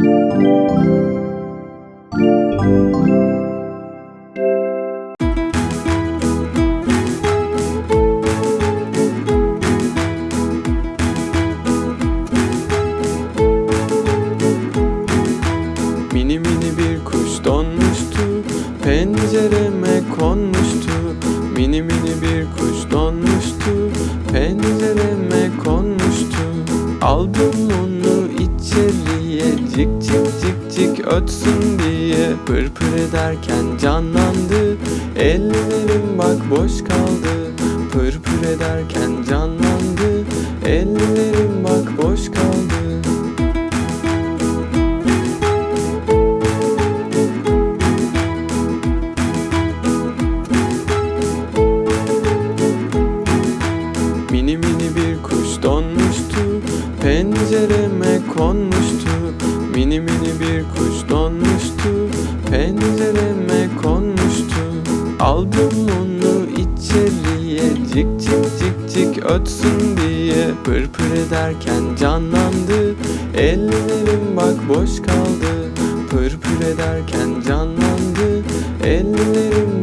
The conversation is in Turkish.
Mini mini bir kuş donmuştu Pencereme konmuştu. Mini mini bir kuş donmuştu Pencereme ötsün diye Pır pır ederken canlandı. Ellerim bak boş kaldı. Pır pır ederken canlandı. Ellerim bak boş kaldı. Mini mini bir kuş donmuştu. Pencereme konmuştu Mini mini bir kuş donmuştu Pencereme konmuştu. Aldım onu içeriye Cik cik cik cik ötsün diye Pır pır ederken canlandı. Ellerim bak boş kaldı Pır pır ederken canlandı. Ellerim